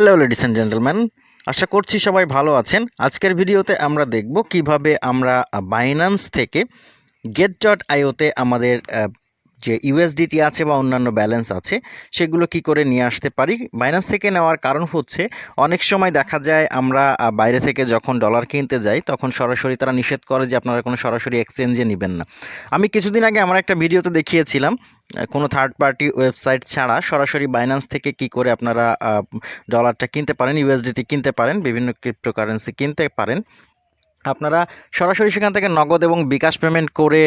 Hello ladies and gentleman আশা করছি সবাই ভালো আছেন। আজকের ভিডিওতে আমরা দেখব কীভাবে আমরা বাইনান্স থেকে গেট ডট আইওতে আমাদের যে ইউএসডিটি আছে বা অন্যান্য ব্যালেন্স আছে, সেগুলো কি করে নিয়ে আসতে পারি? বাইন্যান্স থেকে নেওয়ার কারণ হচ্ছে, অনেক সময় দেখা যায় আমরা বাইরে থেকে যখন ডলার কিনতে যাই, তখন সরাসরি তারা নিষেধ করে যে আপনারা কোনো সরাসরি এক্সচেঞ্জে নেবেন না। আমি কিছুদিন আগে আমার একটা ভিডিওতে দেখিয়েছিলাম কোনো থার্ড পার্টি ওয়েবসাইট ছাড়া সরাসরি বাইন্যান্স থেকে কি করে আপনারা ডলারটা কিনতে পারেন ইউএসডিটি কিনতে পারেন, বিভিন্ন ক্রিপ্টোকারেন্সি কিনতে পারেন। আপনারা সরাসরি সেখান থেকে নগদ এবং বিকাশ পেমেন্ট করে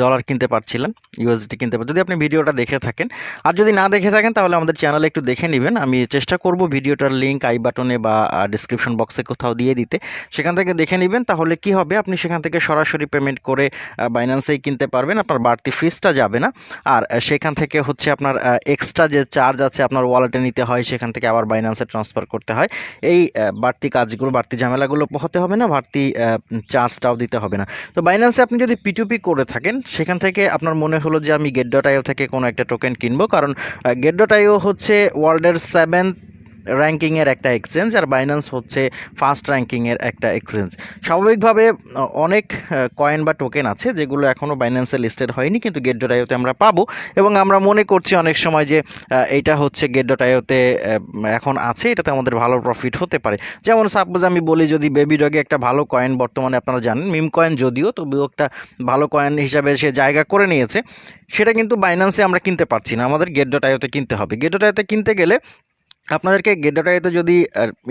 ডলার কিনতে পারছিলেন ইউএসডিটি কিনতে পারেন যদি আপনি ভিডিওটা দেখে থাকেন, আর যদি না দেখে থাকেন, তাহলে আমাদের চ্যানেলে একটু দেখে নেবেন। আমি চেষ্টা করব ভিডিওটার লিঙ্ক আই বাটনে বা ডিসক্রিপশন বক্সে কোথাও দিয়ে দিতে। সেখান থেকে দেখে নেবেন, তাহলে কি হবে? আপনি সেখান থেকে সরাসরি পেমেন্ট করে বাইন্যান্সেই কিনতে পারবেন। আপনার বাড়তি ফিসটা যাবে না। আর সেখান থেকে হচ্ছে আপনার এক্সট্রা যে চার্জ আছে আপনার ওয়ালেটে নিতে হয়, সেখান থেকে আবার বাইন্যান্সে ট্রান্সফার করতে হয়। এই বাড়তি কাজগুলো, বাড়তি ঝামেলাগুলো পোহাতে হবে না। বাড়তি চার্জটাও দিতে হবে না। তো বাইন্যান্সে আপনি যদি পিটুপি করে থাকেন, সেখান থেকে আপনার মনে হলো যে আমি গেট ডট আইও থেকে কোনো একটা টোকেন কিনবো। কারণ গেট ডট আইও হচ্ছে ওয়ার্ল্ডের সেভেন্থ র্যাঙ্কিংয়ের একটা এক্সচেঞ্জ আর বাইন্যান্স হচ্ছে ফার্স্ট র্যাঙ্কিংয়ের একটা এক্সচেঞ্জ। স্বাভাবিকভাবে অনেক কয়েন বা টোকেন আছে যেগুলো এখনও বাইন্যান্সে লিস্টেড হয়নি, কিন্তু গেট ডট আইওতে আমরা পাবো এবং আমরা মনে করছি অনেক সময় যে এইটা হচ্ছে গেট ডট আইওতে এখন আছে, এটাতে আমাদের ভালো প্রফিট হতে পারে। যেমন সাপোজ আমি বলি যদি বেবি ডগে একটা ভালো কয়েন বর্তমানে আপনারা জানেন মিম কয়েন যদিও, তবুও একটা ভালো কয়েন হিসাবে সে জায়গা করে নিয়েছে, সেটা কিন্তু বাইন্যান্সে আমরা কিনতে পারছি না, আমাদের গেট ডট আইওতে কিনতে হবে। গেট ডট আইওতে কিনতে গেলে আপনাদেরকে গেডোটাইতে যদি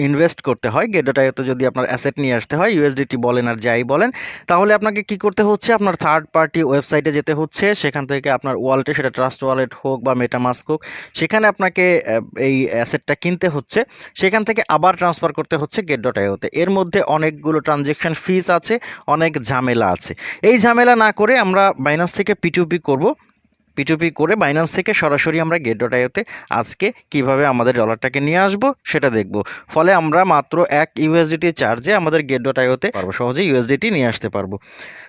ইনভেস্ট করতে হয় গেডোটাইতে যদি আপনার অ্যাসেট নিয়ে আসতে হয় ইউএসডিটি বলেন আর যাই বলেন, তাহলে আপনাকে কি করতে হচ্ছে? আপনার থার্ড পার্টি ওয়েবসাইটে যেতে হচ্ছে, সেখান থেকে আপনার ওয়ালেটে সেটা ট্রাস্ট ওয়ালেট হোক বা মেটামাস্ক হোক, সেখানে আপনাকে এই অ্যাসেটটা কিনতে হচ্ছে, সেখান থেকে আবার ট্রান্সফার করতে হচ্ছে ডট এর মধ্যে অনেকগুলো ট্রানজেকশন ফিস আছে, অনেক ঝামেলা আছে। এই ঝামেলা না করে আমরা বাইন্যান্স থেকে পিটিউপি করব। পিটুপি করে বাইন্যান্স থেকে সরাসরি আমরা গেট ডট আইওতে আজকে কীভাবে আমাদের ডলারটাকে নিয়ে আসব সেটা দেখব। ফলে আমরা মাত্র এক ইউএসডিটি চার্জে আমাদের গেট ডট আইওতে সহজে ইউএসডিটি নিয়ে আসতে পারব।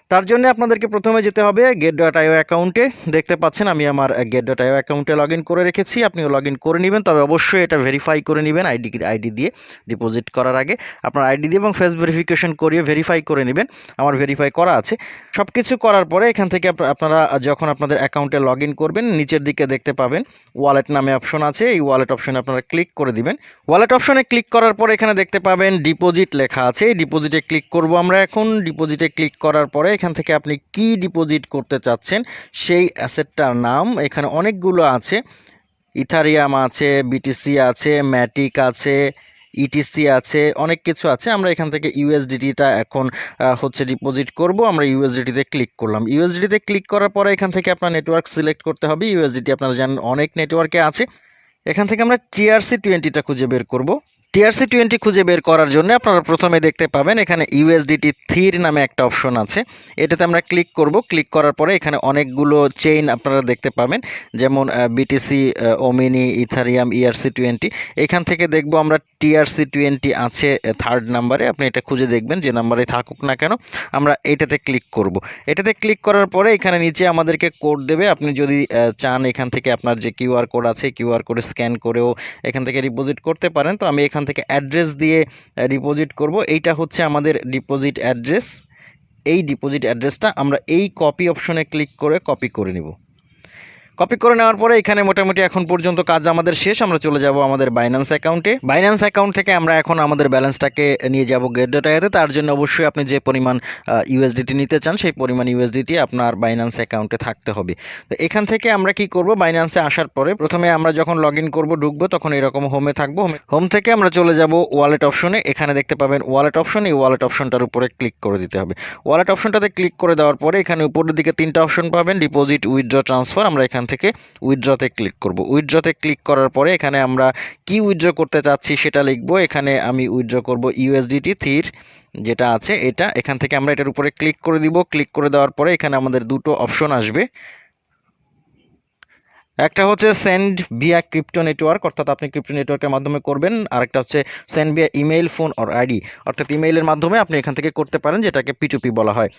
তার জন্য আপনাদেরকে প্রথমে যেতে হবে গেট ডট আইও অ্যাকাউন্টে দেখতে পাচ্ছেন, আমি আমার গেট ডট আইও অ্যাকাউন্টে লগ করে রেখেছি। আপনিও লগ করে নেবেন, তবে অবশ্যই এটা ভেরিফাই করে নেবেন আইডি আইডি দিয়ে ডিপোজিট করার আগে। আপনার আইডি দিয়ে এবং ফেস ভেরিফিকেশন করিয়ে ভেরিফাই করে নেবেন, আমার ভেরিফাই করা আছে। সব কিছু করার পরে এখান থেকে আপ- আপনারা যখন আপনাদের অ্যাকাউন্টে লগ করবেন, নিচের দিকে দেখতে পাবেন ওয়ালেট নামে অপশন আছে। এই ওয়ালেট অপশনে আপনারা ক্লিক করে দিবেন। ওয়ালেট অপশনে ক্লিক করার পরে এখানে দেখতে পাবেন ডিপোজিট লেখা আছে। এই ডিপোজিটে ক্লিক করব আমরা এখন। ডিপোজিটে ক্লিক করার পরে এখান থেকে আপনি কি ডিপোজিট করতে চাচ্ছেন? সেই অ্যাসেটটার নাম এখানে অনেকগুলো আছে। ইথারিয়াম আছে বিটিসি আছে, ম্যাটিক আছে ইটিসি আছে, অনেক কিছু আছে। আমরা এখান থেকে ইউএসডিটিটা এখন হচ্ছে ডিপোজিট করব। আমরা ইউএসডিটিতে ক্লিক করলাম। ইউএসডিটিতে ক্লিক করার পরে এখান থেকে আপনার নেটওয়ার্ক সিলেক্ট করতে হবে। ইউএসডিটি আপনারা জানেন অনেক নেটওয়ার্কে আছে। এখান থেকে আমরা টিআরসি টোয়েন্টিটা খুঁজে বের করব। টিআরসি টোয়েন্টি খুঁজে বের করার জন্য আপনারা প্রথমে দেখতে পাবেন এখানে ইউএসডিটি থ্রির নামে একটা অপশন আছে। এটাতে আমরা ক্লিক করব। ক্লিক করার পরে এখানে অনেকগুলো চেইন আপনারা দেখতে পাবেন। যেমন BTC Omni, Ethereum, ERC twenty. এখান থেকে দেখব আমরা টিআরসি টোয়েন্টি আছে থার্ড নাম্বারে। আপনি এটা খুঁজে দেখবেন যে নাম্বারে থাকুক না কেন। আমরা এটাতে ক্লিক করব। এটাতে ক্লিক করার পরে এখানে নিচে আমাদেরকে কোড দেবে। আপনি যদি চান এখান থেকে আপনার যে কিউআর কোড আছে, কিউআর কোড স্ক্যান করেও এখান থেকে ডিপোজিট করতে পারেন। তো আমি এখান থেকে অ্যাড্রেস দিয়ে ডিপোজিট করব। এইটা হচ্ছে আমাদের ডিপোজিট অ্যাড্রেস এই ডিপোজিট অ্যাড্রেসটা আমরা এই কপি অপশনে ক্লিক করে কপি করে নিব। কপি করে নেওয়ার পরে এখানে মোটামুটি এখন পর্যন্ত কাজ আমাদের শেষ। আমরা চলে যাব আমাদের বাইন্যান্স অ্যাকাউন্টে বাইন্যান্স অ্যাকাউন্ট থেকে আমরা এখন আমাদের ব্যালেন্সটাকে নিয়ে যাব গেট ডেটাতে তার জন্য অবশ্যই আপনি যে পরিমাণ ইউএসডিটি নিতে চান, সেই পরিমাণ ইউএসডিটি আপনার বাইন্যান্স অ্যাকাউন্টে থাকতে হবে। তো এখান থেকে আমরা কি করব? বাইন্যান্সে আসার পরে প্রথমে আমরা যখন লগ ইন করব, ঢুকবো, তখন এরকম হোমে থাকব। হোম থেকে আমরা চলে যাব ওয়ালেট অপশনে এখানে দেখতে পাবেন ওয়ালেট অপশন এই ওয়ালেট অপশনটার উপরে ক্লিক করে দিতে হবে। ওয়ালেট অপশনটাতে ক্লিক করে দেওয়ার পরে এখানে উপরের দিকে তিনটা অপশন পাবেন। ডিপোজিট উইথড্র ট্রান্সফার আমরা এখান থেকে উইথড্রতে ক্লিক করব। উইথড্রতে ক্লিক করার পরে এখানে আমরা কি উইথড্র করতে চাচ্ছি সেটা লিখব। এখানে আমি উইথড্র করব ইউএসডিটি থির যেটা আছে এটা। এখান থেকে আমরা এটার উপরে ক্লিক করে দিব। ক্লিক করে দেওয়ার পরে এখানে আমাদের দুটো অপশন আসবে। একটা হচ্ছে সেন্ড ভিয়া ক্রিপ্টো নেটওয়ার্ক অর্থাৎ আপনি ক্রিপ্টো নেটওয়ার্কের মাধ্যমে করবেন আর একটা হচ্ছে send via email phone or ID অর্থাৎ ইমেইলের মাধ্যমে আপনি এখান থেকে করতে পারেন, যেটাকে পিটুপি বলা হয়।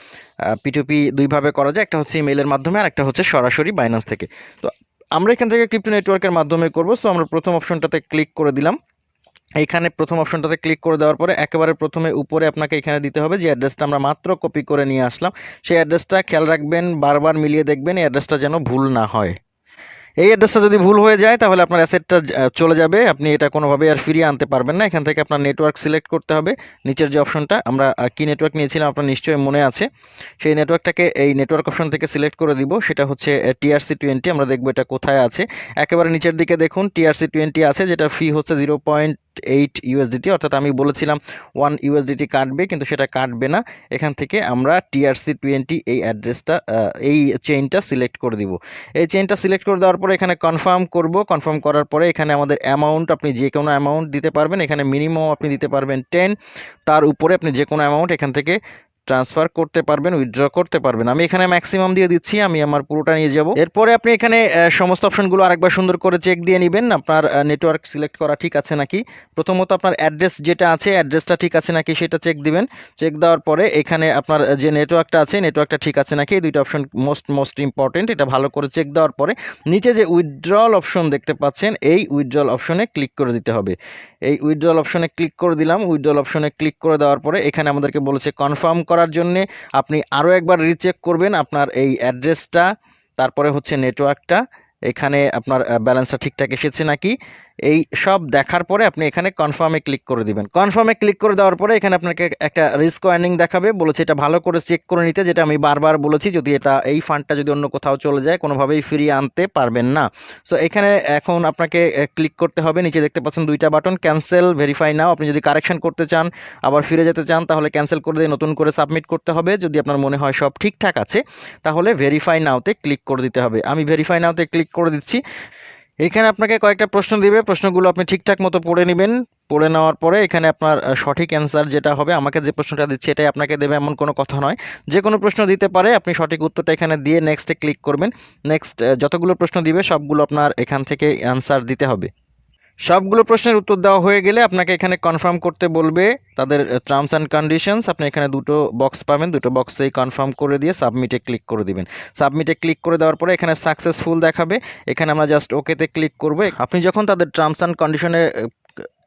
পিটুপি দুইভাবে করা যায়, একটা হচ্ছে ইমেইলের মাধ্যমে আর একটা হচ্ছে সরাসরি বাইন্যান্স থেকে। তো আমরা এখান থেকে ক্রিপ্টো নেটওয়ার্কের মাধ্যমে করব সো আমরা প্রথম অপশনটাতে ক্লিক করে দিলাম। এইখানে প্রথম অপশনটাতে ক্লিক করে দেওয়ার পরে একেবারে প্রথমে উপরে আপনাকে এখানে দিতে হবে, যে অ্যাড্রেসটা আমরা মাত্র কপি করে নিয়ে আসলাম। সেই অ্যাড্রেসটা খেয়াল রাখবেন, বারবার মিলিয়ে দেখবেন, এই অ্যাড্রেসটা যেন ভুল না হয়। এই অ্যাড্রেসটা যদি ভুল হয়ে যায়, তাহলে আপনার অ্যাসেটটা চলে যাবে। আপনি এটা কোনোভাবে আর ফিরিয়ে আনতে পারবেন না। এখান থেকে আপনার নেটওয়ার্ক সিলেক্ট করতে হবে। নিচের যে অপশনটা আমরা কি নেটওয়ার্ক নিয়েছিলাম আপনার নিশ্চয়ই মনে আছে। সেই নেটওয়ার্কটাকে এই নেটওয়ার্ক অপশন থেকে সিলেক্ট করে দিব। সেটা হচ্ছে টিআরসি টোয়েন্টি আমরা দেখব এটা কোথায় আছে। একেবারে নিচের দিকে দেখুন টিআরসি টোয়েন্টি আছে, যেটা ফি হচ্ছে জিরো পয়েন্ট এইট ইউএসডিটি অর্থাৎ আমি বলেছিলাম ওয়ান ইউএসডিটি কাটবে, কিন্তু সেটা কাটবে না। এখান থেকে আমরা টিআরসি টোয়েন্টি এই অ্যাড্রেসটা এই চেইনটা সিলেক্ট করে দিব। এই চেইনটা সিলেক্ট করে দেওয়ার পরে এখানে কনফার্ম করব। কনফার্ম করার পরে এখানে আমাদের অ্যামাউন্ট আপনি যে কোনো অ্যামাউন্ট দিতে পারবেন। এখানে মিনিমাম আপনি দিতে পারবেন টেন তার উপরে আপনি যে কোনো অ্যামাউন্ট এখান থেকে ট্রান্সফার করতে পারবেন উইথড্র করতে পারবেন। আমি এখানে ম্যাক্সিমাম দিয়ে দিচ্ছি, আমি আমার পুরোটা নিয়ে যাব। এরপরে আপনি এখানে সমস্ত অপশনগুলো আরেকবার সুন্দর করে চেক দিয়ে নেবেন। আপনার নেটওয়ার্ক সিলেক্ট করা ঠিক আছে নাকি? প্রথমত আপনার অ্যাড্রেস যেটা আছে অ্যাড্রেসটা ঠিক আছে নাকি সেটা চেক দিবেন। চেক দেওয়ার পরে এখানে আপনার যে নেটওয়ার্কটা আছে নেটওয়ার্কটা ঠিক আছে নাকি? এই দুইটা অপশন মোস্ট মোস্ট ইম্পর্টেন্ট এটা ভালো করে চেক দেওয়ার পরে নিচে যে উইথড্রল অপশন দেখতে পাচ্ছেন, এই উইথড্রল অপশনে ক্লিক করে দিতে হবে। এই উইথড্রল অপশনে ক্লিক করে দিলাম উইথড্রল অপশনে ক্লিক করে দেওয়ার পরে এখানে আমাদেরকে বলেছে কনফার্ম করার জন্যে আপনি আরও একবার রিচেক করবেন আপনার এই অ্যাড্রেসটা তারপরে হচ্ছে নেটওয়ার্কটা এখানে আপনার ব্যালেন্সটা ঠিকঠাক এসেছে নাকি? এই সব দেখার পরে আপনি এখানে কনফার্মে ক্লিক করে দিবেন। কনফার্মে ক্লিক করে দেওয়ার পরে এখানে আপনাকে একটা রিস্ক ওয়ার্নিং দেখাবে, বলেছে এটা ভালো করে চেক করে নিতে, যেটা আমি বারবার বলেছি, যদি এটা এই ফান্ডটা যদি অন্য কোথাও চলে যায়, কোনোভাবেই ফিরিয়ে আনতে পারবেন না। সো এখানে এখন আপনাকে ক্লিক করতে হবে, নিচে দেখতে পাচ্ছেন দুইটা বাটন ক্যান্সেল ভেরিফাই নাও আপনি যদি কারেকশন করতে চান, আবার ফিরে যেতে চান, তাহলে ক্যান্সেল করে দিয়ে নতুন করে সাবমিট করতে হবে, যদি আপনার মনে হয় সব ঠিকঠাক আছে, তাহলে ভেরিফাই নাওতে ক্লিক করে দিতে হবে। আমি ভেরিফাই নাওতে ক্লিক করে দিচ্ছি। এখানে আপনাকে কয়েকটা প্রশ্ন দিবে। প্রশ্নগুলো আপনি ঠিকঠাক মতো পড়ে নেবেন। পড়ে নেওয়ার পরে এখানে আপনার সঠিক অ্যান্সার যেটা হবে, আমাকে যে প্রশ্নটা দিচ্ছে এটাই আপনাকে দেবে এমন কোনো কথা নয়। যে কোনো প্রশ্ন দিতে পারে, আপনি সঠিক উত্তরটা এখানে দিয়ে নেক্সটে ক্লিক করবেন। নেক্সট যতগুলো প্রশ্ন দিবে, সবগুলো আপনার এখান থেকে অ্যান্সার দিতে হবে। সবগুলো প্রশ্নের উত্তর দেওয়া হয়ে গেলে আপনাকে এখানে কনফার্ম করতে বলবে তাদের টার্মস অ্যান্ড কন্ডিশনস আপনি এখানে দুটো বক্স পাবেন, দুটো বক্সেই কনফার্ম করে দিয়ে সাবমিটে ক্লিক করে দিবেন। সাবমিটে ক্লিক করে দেওয়ার পরে এখানে সাকসেসফুল দেখাবে। এখানে আমরা জাস্ট ওকেতে ক্লিক করব। আপনি যখন তাদের টার্মস অ্যান্ড কন্ডিশনে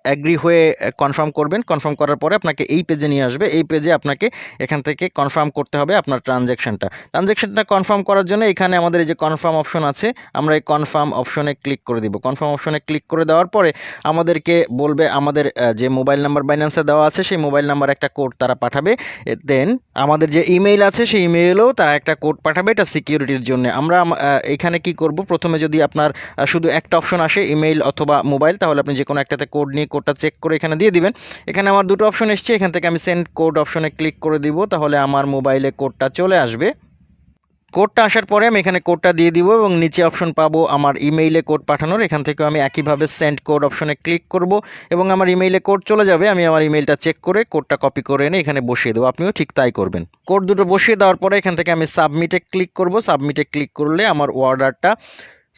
অ্যাগ্রি হয়ে কনফার্ম করবেন। কনফার্ম করার পরে আপনাকে এই পেজে নিয়ে আসবে। এই পেজে আপনাকে এখান থেকে কনফার্ম করতে হবে আপনার ট্রানজ্যাকশনটা ট্রানজ্যাকশনটা কনফার্ম করার জন্য এখানে আমাদের এই যে কনফার্ম অপশন আছে, আমরা এই কনফার্ম অপশনে ক্লিক করে দিব। কনফার্ম অপশনে ক্লিক করে দেওয়ার পরে আমাদেরকে বলবে আমাদের যে মোবাইল নাম্বার বাইন্যান্সে দেওয়া আছে, সেই মোবাইল নাম্বার একটা কোড তারা পাঠাবে। দেন আমাদের যে ইমেইল আছে, সেই ইমেইলেও তারা একটা কোড পাঠাবে এটা সিকিউরিটির জন্য। আমরা এখানে কি করব? প্রথমে যদি আপনার শুধু একটা অপশন আসে ইমেইল অথবা মোবাইল তাহলে আপনি যে কোনো একটাতে কোড নিয়ে কোডটা চেক করে এখানে দিয়ে দিবেন। এখানে আমার দুটো অপশন এসছে, এখান থেকে আমি সেন্ড কোড অপশনে ক্লিক করে দিব, তাহলে আমার মোবাইলে কোডটা চলে আসবে। কোডটা আসার পরে আমি এখানে কোডটা দিয়ে দিব এবং নিচে অপশন পাবো আমার ইমেইলে কোড পাঠানোর। এখান থেকে আমি একইভাবে সেন্ড কোড অপশনে ক্লিক করব এবং আমার ইমেইলে কোড চলে যাবে। আমি আমার ইমেইলটা চেক করে কোডটা কপি করে এনে এখানে বসিয়ে দেবো। আপনিও ঠিক তাই করবেন। কোড দুটো বসিয়ে দেওয়ার পরে এখান থেকে আমি সাবমিটে ক্লিক করব। সাবমিটে ক্লিক করলে আমার অর্ডারটা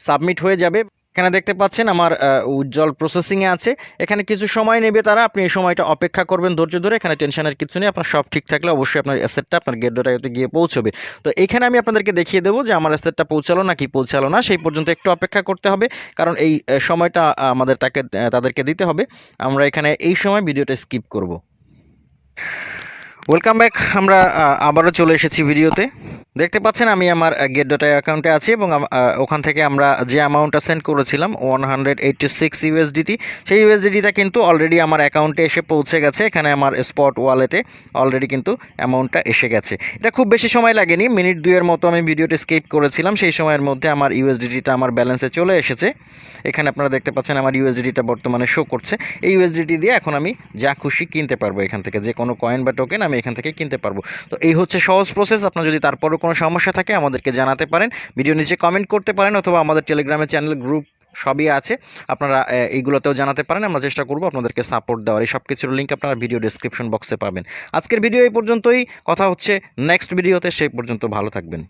সাবমিট হয়ে যাবে। এখানে দেখতে পাচ্ছেন আমার উজ্জ্বল প্রসেসিংয়ে আছে। এখানে কিছু সময় নেবে তারা, আপনি এই সময়টা অপেক্ষা করবেন ধৈর্য ধরে, এখানে টেনশনের কিছু নেই, আপনার সব ঠিক থাকলে অবশ্যই আপনার অ্যাসেটটা আপনার গেট ডোটাইতে গিয়ে পৌঁছবে। তো এখানে আমি আপনাদেরকে দেখিয়ে দেবো যে আমার অ্যাসেটটা পৌঁছালো না কি পৌঁছালো না, সেই পর্যন্ত একটু অপেক্ষা করতে হবে। কারণ এই সময়টা আমাদের তাকে তাদেরকে দিতে হবে। আমরা এখানে এই সময় ভিডিওটা স্কিপ করব। ওয়েলকাম ব্যাক আমরা আবারও চলে এসেছি ভিডিওতে। দেখতে পাচ্ছেন, আমি আমার গেট ডটা অ্যাকাউন্টে আছি এবং ওখান থেকে আমরা যে অ্যামাউন্টটা সেন্ড করেছিলাম one hundred eighty six USDT সেই ইউএসডিটিটা কিন্তু অলরেডি আমার অ্যাকাউন্টে এসে পৌঁছে গেছে। এখানে আমার স্পট ওয়ালেটে অলরেডি কিন্তু অ্যামাউন্টটা এসে গেছে। এটা খুব বেশি সময় লাগেনি, মিনিট দুইয়ের মতো আমি ভিডিওটি স্কেপ করেছিলাম। সেই সময়ের মধ্যে আমার ইউএসডিটিটা আমার ব্যালেন্সে চলে এসেছে। এখানে আপনারা দেখতে পাচ্ছেন, আমার ইউএসডিটিটা বর্তমানে শো করছে। এই ইউএসডিটি দিয়ে এখন আমি যা খুশি কিনতে পারব এখান থেকে। যে কোনো কয়েন বা টোকেন আমি এখান থেকে কিনতে পারব। তো এই হচ্ছে সহজ প্রসেস আপনার যদি তারপরও কোনো সমস্যা থাকে, আমাদেরকে জানাতে পারেন। ভিডিও নিচে কমেন্ট করতে পারেন অথবা আমাদের টেলিগ্রামের চ্যানেল গ্রুপ সবই আছে। আপনারা এইগুলোতেও জানাতে পারেন। আমরা চেষ্টা করব আপনাদেরকে সাপোর্ট দেওয়ার। এই সব কিছুর লিঙ্ক আপনারা ভিডিও ডিসক্রিপশন বক্সে পাবেন। আজকের ভিডিও এই পর্যন্তই। কথা হচ্ছে নেক্সট ভিডিওতে সেই পর্যন্ত ভালো থাকবেন।